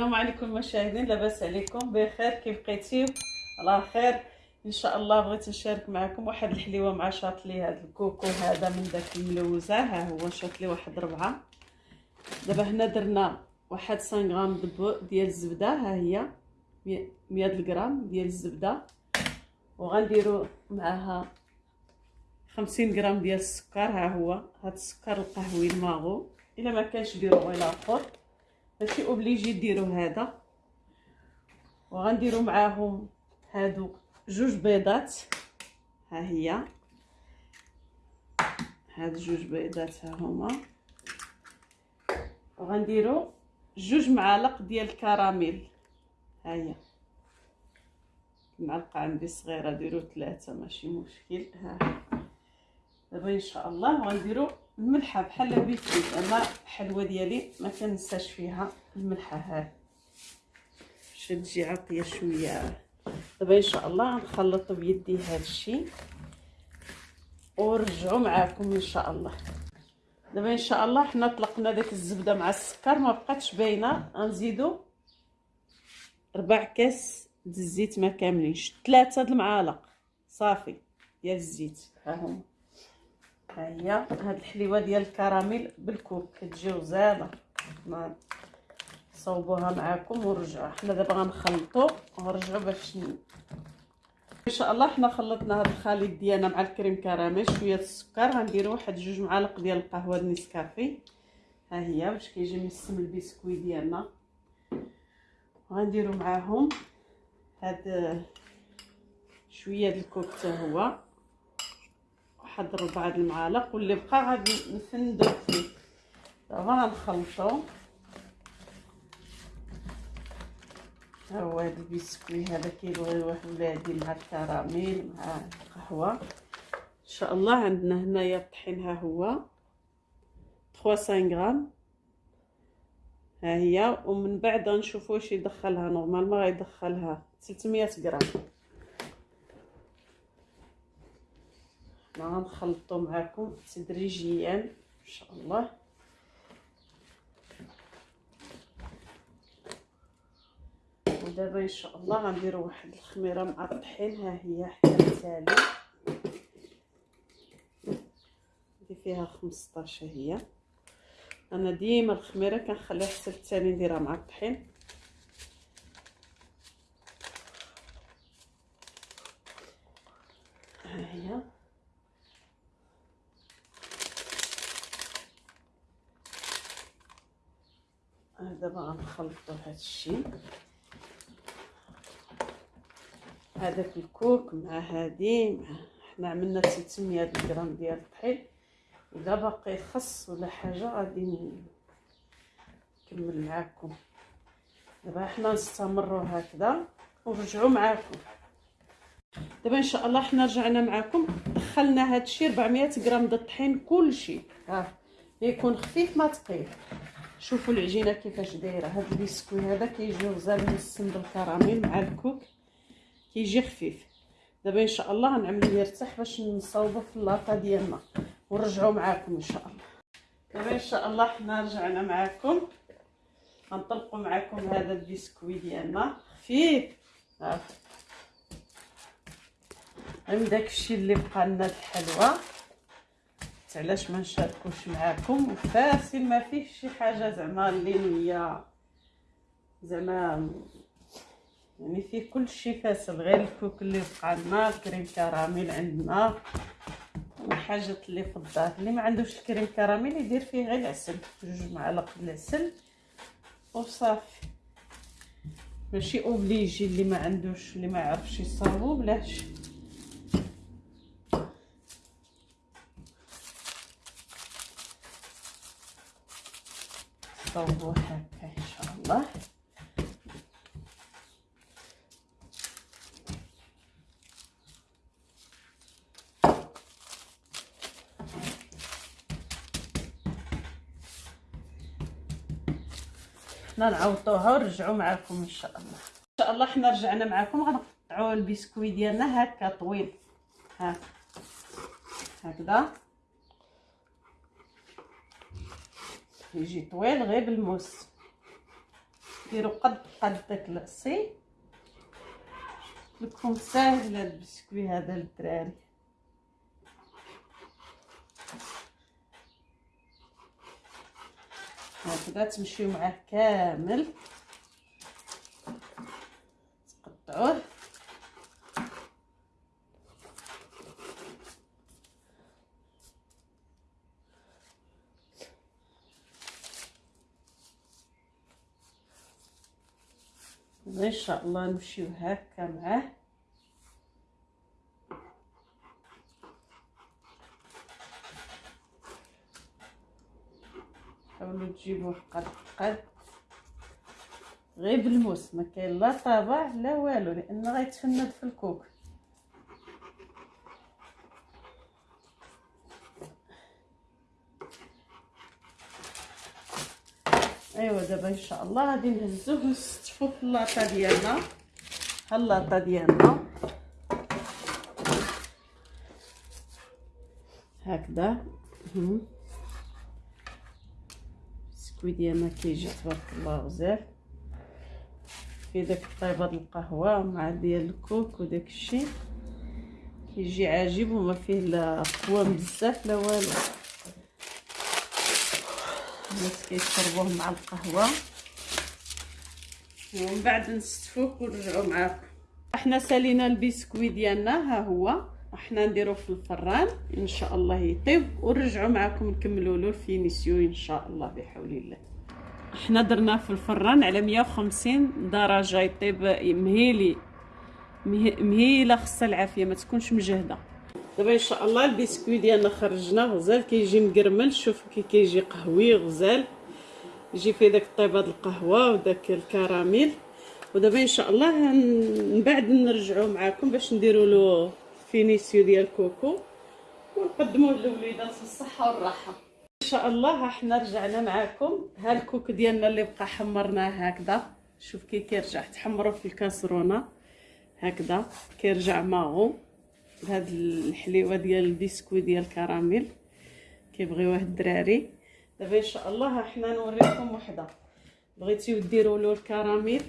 السلام عليكم مشاهدين لاباس عليكم؟ بخير كيف بقيتي؟ على خير. إن شاء الله بغيت نشارك معكم واحد الحليوة مع شاطلي هذا الكوكو هذا من داك الملوزة. ها هو شاطلي واحد ربعة. دابا هنا درنا واحد 5 غرام ديال الزبدة. ها هي 100 غرام ديال الزبدة. وغنديروا معاها 50 غرام ديال السكر. ها هو هذا السكر القهوي الماغو. إلا ما كانش ديروا غير اخر ماشي اوبليجي ديروا هذا. وغنديروا معاهم هادو جوج بيضات. ها هي. هاد جوج بيضات ها هما. وغنديروا جوج معالق ديال الكراميل. ها هي. المعلقه عندي صغيرة ديروا ثلاثة ماشي مشكل. ها. دابا إن شاء الله غنديروا الملحة بحال بيتي. أنا الحلوه ديالي ما كنساش فيها الملحة ها باش تجي عطية شوية. دابا إن شاء الله غنخلط بيدي هذا الشيء ونرجعوا معاكم إن شاء الله. دابا إن شاء الله حنا طلقنا داك الزبدة مع السكر ما بقاتش باينة. غنزيدو ربع كاس د الزيت ما كاملينش. ثلاثة د المعالق. صافي. ديال الزيت. ها هما. هي. هاد الحليوة ديال الكراميل بالكوك كتجي غزاله صوبوها معاكم ونرجعوا حنا دابا غنخلطوا ونرجعوا باش إن شاء الله حنا خلطنا هذا الخليط ديالنا مع الكريم كراميل. شوية السكر. غنديروا واحد جوج معالق ديال القهوة النسكافي ها هي باش كيجي مسم البسكوي ديالنا. غنديروا معاهم هاد شوية د الكوك حتى هو. واحد ربعه د المعالق واللي بقى غادي نفندو فيه. دابا غنخلطو. ها هو هذا البسكوي هذا كيبغيوه ولادي مع الكراميل مع القهوة. إن شاء الله عندنا هنايا الطحين ها هو. 300 غرام. ها هي. ومن بعد غنشوفوا واش يدخلها. نورمالمون غيدخلها. 300 غرام. حنا غنخلطو معكم تدريجيا إن شاء الله. ودابا إن شاء الله غنديروا واحد الخميرة مع الطحين ها هي حتى التالي. دي فيها 15 هي. أنا ديما الخميرة كنخليها حتى التالي نديرها مع الطحين ها هي دابا غنخلطوا هذا الشيء هذاك الكوك مع هادي مع حنا عملنا 600 غرام ديال الطحين. الا باقي خص ولا حاجة غادي نكمل معكم دابا حنا نستمروا هكذا ونرجعوا معكم دابا إن شاء الله حنا رجعنا معكم دخلنا هاد الشيء 400 غرام د الطحين كلشي. ها يكون خفيف ما ثقيل شوفوا العجينة كيفاش دايرة. هاد البسكوي هذا كيجي غزال مسم بالكراميل مع الكوك كيجي خفيف. دابا إن شاء الله غنعملو يرتاح باش نصاوبو في اللاطه ديالنا ونرجعوا معاكم إن شاء الله. دابا إن شاء الله حنا رجعنا معاكم. غنطلقوا معاكم هذا البسكوي ديالنا. خفيف. ها من داكشي اللي بقى لنا الحلوى علاش ما نشاركوش معاكم؟ وفاسل ما فيه شي حاجة زعما اللي هي زعما يعني فيه كل شيء facile غير الكوك اللي بقى لنا الكريم كراميل عندنا الحاجات اللي في الدار. اللي ما عندوش الكريم كراميل يدير فيه غير العسل جوج معالق العسل. وصافي. ماشي obligé اللي ما عندوش اللي ما يعرفش يصاوب بلاش صوبوه هكا إن شاء الله. حنا نعوضوها ونرجعوا معكم إن شاء الله. إن شاء الله حنا رجعنا معكم غنقطعوا البسكوي ديالنا هكا طويل. ها. هكذا. يجي طويل غير بالموس. ديروا قد قد داك العصي لكم ساهل هاد البسكوي هذا للدراري. هكذا تمشيو معاه كامل. تقطعوه. إن شاء الله نمشيو هكا معاه. حاولوا تجيبوه قد قد. غير بالموس ما كاين لا طابع لا والو لأن غيتفند في الكوك ايوا دابا إن شاء الله. غادي نهزوه ونستفو في اللاطة ديالنا. ها اللاطة ديالنا. هكذا. السكوي ديالنا كيجي تبارك الله غزال في داك الطيبة د القهوة مع ديال الكوك وداك الشيء. كيجي عاجب وما فيه لا قوام بزاف لا والو. الناس كيشربوه مع القهوة. ومن بعد نستفوه ونرجعوا معاكم. إحنا سالينا البسكوي ديالنا ها هو. إحنا نديروه في الفران. إن شاء الله يطيب. ونرجعوا معكم نكملوا له ال finition إن شاء الله بحول الله. إحنا درناه في الفران على 150 درجة يطيب مهيلي. مهيلة خصها العافية ما تكونش مجهدة. دابا ان شاء الله البسكوي ديالنا خرجناه غزال كيجي مقرمل شوف كي كيجي قهوي غزال. يجي فيه داك الطيبه د القهوة وداك الكراميل. ودابا ان شاء الله من بعد نرجعوا معكم باش نديروا له finition ديال كوكو. ونقدموه للوليدات الصحة والراحة. ان شاء الله حنا رجعنا معكم ها الكوك ديالنا اللي بقى حمرناه هكذا. شوف كي كيرجع تحمروا في الكاسرونة هكذا كيرجع ماغو بهاد الحليوة ديال البسكوي ديال الكراميل. كيبغيوه الدراري. دابا إن شاء الله حنا نوريكم وحدة. بغيتيو ديروا له الكراميل.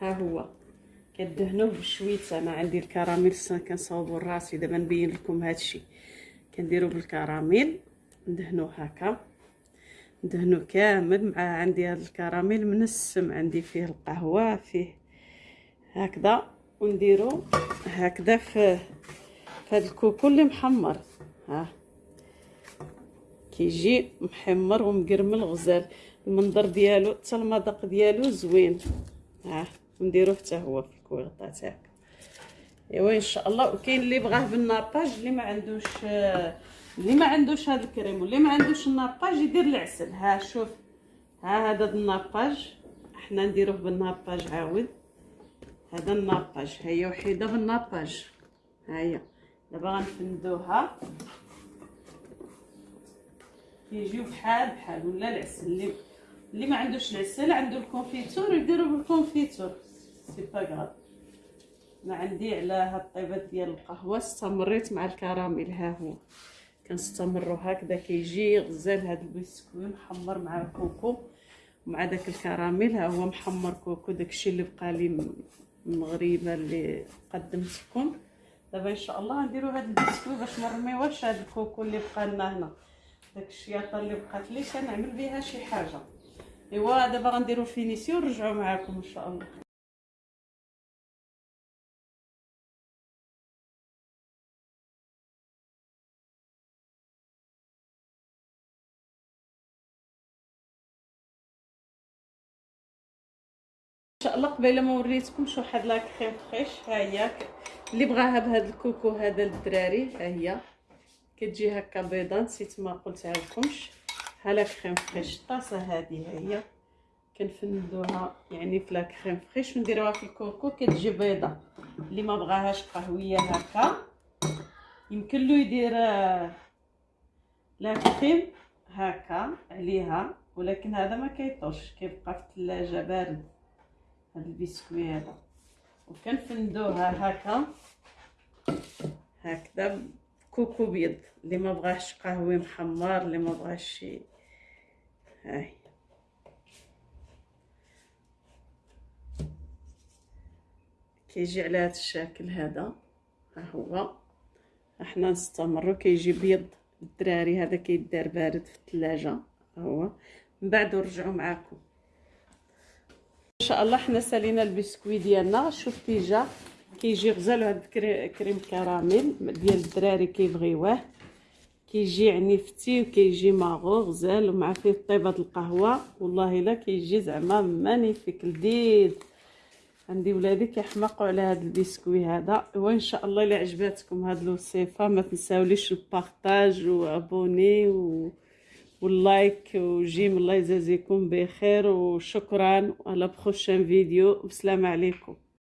ها هو. كدهنوه بشويتة أنا عندي الكراميل. كنصاوبو راسي دابا نبين لكم هادشي. كنديرو بالكراميل. ندهنوه هكا. ندهنو كامل مع عندي هاد الكراميل. منسم عندي فيه القهوة فيه هكذا. ونديرو هكذا في هاد الكوكو اللي محمر ها. كيجي محمر ومقرمل غزال. المنظر ديالو حتى المذاق ديالو زوين ها. نديروه حتى هو في الكويغطا تاعك. إيوا إن شاء الله. وكاين اللي بغاه بالناباج اللي ما عندوش اللي ما عندوش هذا الكريم واللي ما عندوش الناباج يدير العسل ها شوف. ها هذا الناباج إحنا نديروه بالناباج عاود. هذا ال nappage هي وحيدة بال nappage ها هي دابا غنفندوها. كيجيو بحال بحال ولا العسل. اللي اللي ما عندوش العسل عنده ال confiture يديرو بال confiture. c'est pas grave ما عندي على هاد الطيبات ديال القهوة استمريت مع الكراميل. ها هو. كنستمروا هكذا كيجي غزال هاد البسكوي محمر مع الكوكو مع داك الكراميل. ها هو محمر كوكو داكشي اللي بقى لي مغربة اللي قدمتكم. دابا ان شاء الله نديرو هاد البسكوي باش ما نرميوهش هاد الكوكو اللي بقى لنا هنا. داك الشياطة اللي بقات لي كنعمل بها شي حاجة. ايوا دابا غنديرو finition ونرجعو معاكم إن شاء الله. شاء الله قبيلة ما وريتكمش واحد la crème fraîche ها هي. اللي بغاها بهذا الكوكو هذا للدراري ها هي. كتجي هكا بيضه نسيت ما قلتها لكمش ها la crème fraîche الطاسه هذه ها هي. كنفندوها يعني في la crème fraîche ونديروها في الكوكو. كتجي بيضة. اللي ما بغاهاش قهوية هكا. يمكن له يدير آه، la crème هكا عليها. ولكن هذا ما كيطوش كيبقى في الثلاجة بارد. هذا البسكوي هذا وكنفندوها هكا. هكذا كوكو بيض. اللي ما بغاش قهوي محمر اللي ما بغاش شي. هاي. كيجي على هذا الشكل هذا. ها هو. إحنا نستمروا كيجي بيض. الدراري هذا كيدار بارد في الثلاجة. هو. من بعد نرجعوا معكم إن شاء الله حنا سالينا البسكوي ديالنا. شفتي جا كيجي غزال هذا كريم كراميل ديال الدراري كيبغيوه. كيجي عنيفتي وكيجي ماغو غزال ومع فيه طيبه القهوة. والله إلا كيجي زعما magnifique لذيذ عندي ولادي كيحماقوا على هذا البسكوي هذا. وإن شاء الله إلا عجباتكم هذه الوصفه ما تنساوليش ال partage و abonner و... واللايك وجيم الله يجازيكم بخير وشكرا على بروشان فيديو. والسلام عليكم.